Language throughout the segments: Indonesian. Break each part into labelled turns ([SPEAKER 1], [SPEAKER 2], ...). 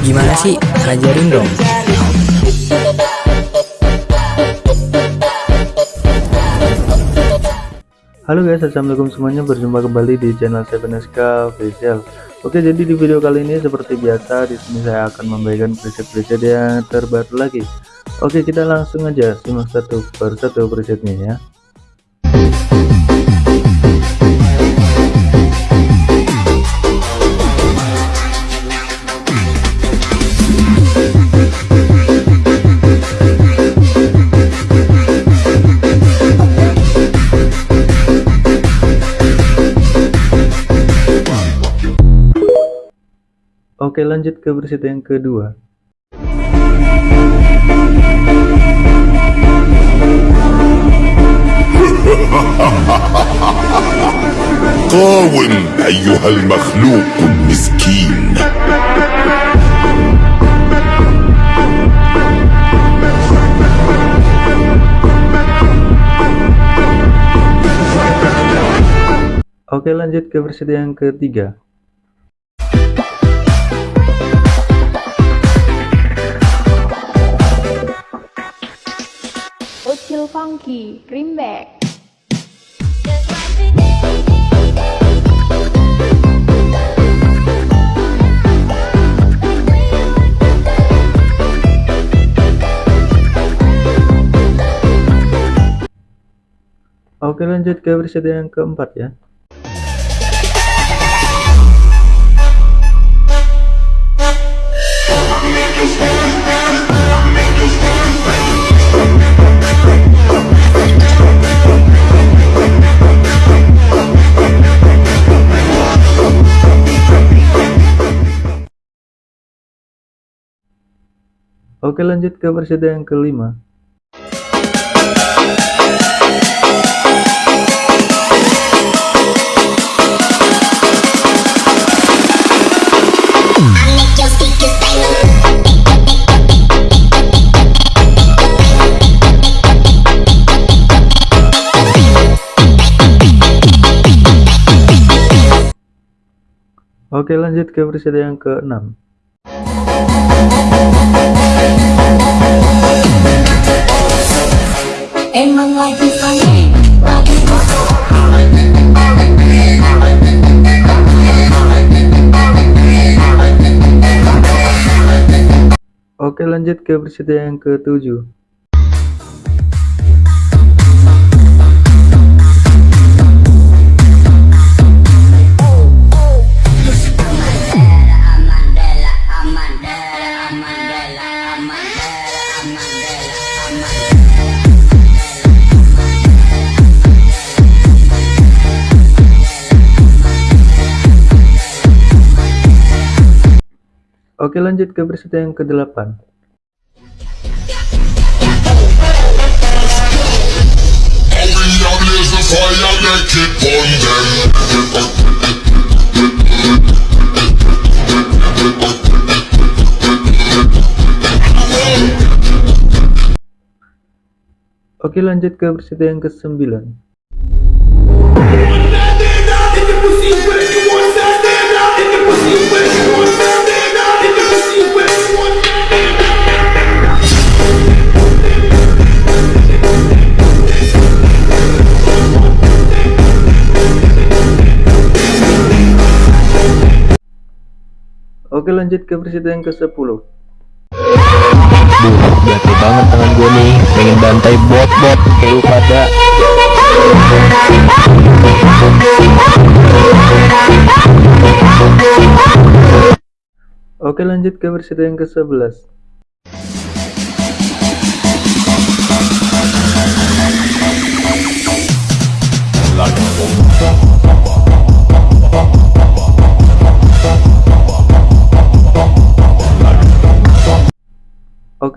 [SPEAKER 1] Gimana sih? Ajarin dong.
[SPEAKER 2] Halo guys, assalamualaikum semuanya. Berjumpa kembali di channel 7SK Official. Oke, jadi di video kali ini seperti biasa di sini saya akan membagikan preset-preset yang terbaru lagi. Oke, kita langsung aja simak satu per satu presetnya ya. Oke lanjut ke preset yang kedua
[SPEAKER 3] قاوم أيها المخلوق المسكين
[SPEAKER 2] Oke lanjut ke preset yang ketiga
[SPEAKER 4] Funky, Greenback.
[SPEAKER 2] Oke lanjut ke preset yang keempat ya Oke lanjut ke preset yang kelima. Oke lanjut ke preset yang keenam Oke lanjut ke preset yang ketujuh Oke lanjut ke preset yang kedelapan
[SPEAKER 3] Hurry up, blaze the fire, make it burn them.
[SPEAKER 2] Oke lanjut ke preset yang kesembilan Oke lanjut ke presiden yang ke-10
[SPEAKER 1] Duh, gatel banget tangan gue nih. Pengen bantai bot-bot kayak pada.
[SPEAKER 2] Oke lanjut ke presiden yang ke-11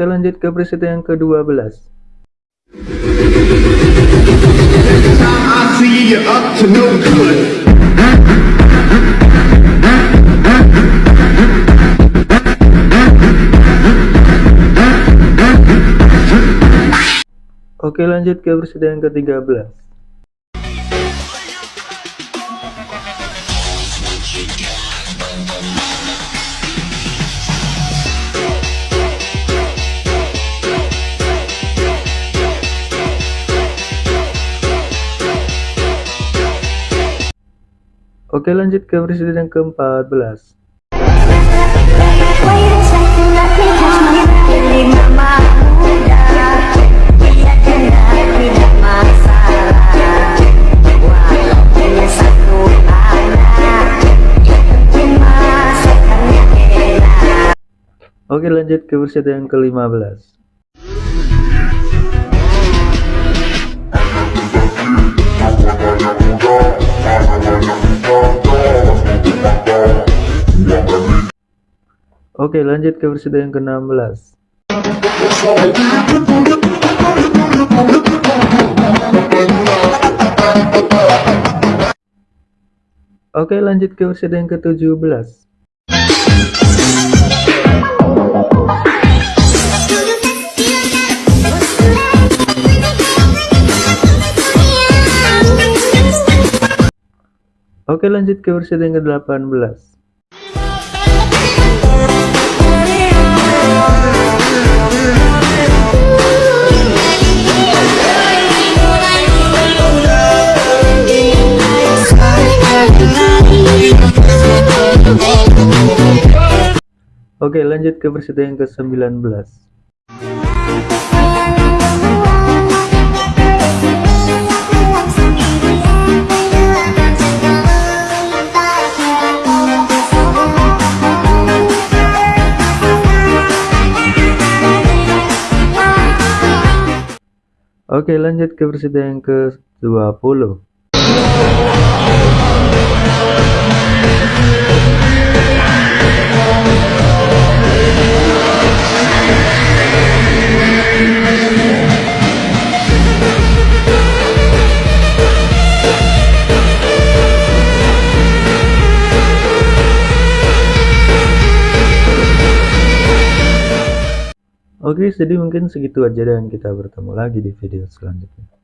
[SPEAKER 2] Oke lanjut ke preset yang
[SPEAKER 5] ke-12
[SPEAKER 2] Oke lanjut ke preset yang
[SPEAKER 3] ke-13
[SPEAKER 2] Oke lanjut ke presiden yang ke-14 Oke lanjut ke presiden yang ke-15 Oke lanjut ke presiden yang ke-16. Oke lanjut ke presiden yang ke-17 Oke lanjut ke presiden yang ke-18 Oke lanjut ke presiden yang ke-19 Oke lanjut ke presiden yang ke-20 Oke, jadi mungkin segitu aja dan kita bertemu lagi di video selanjutnya.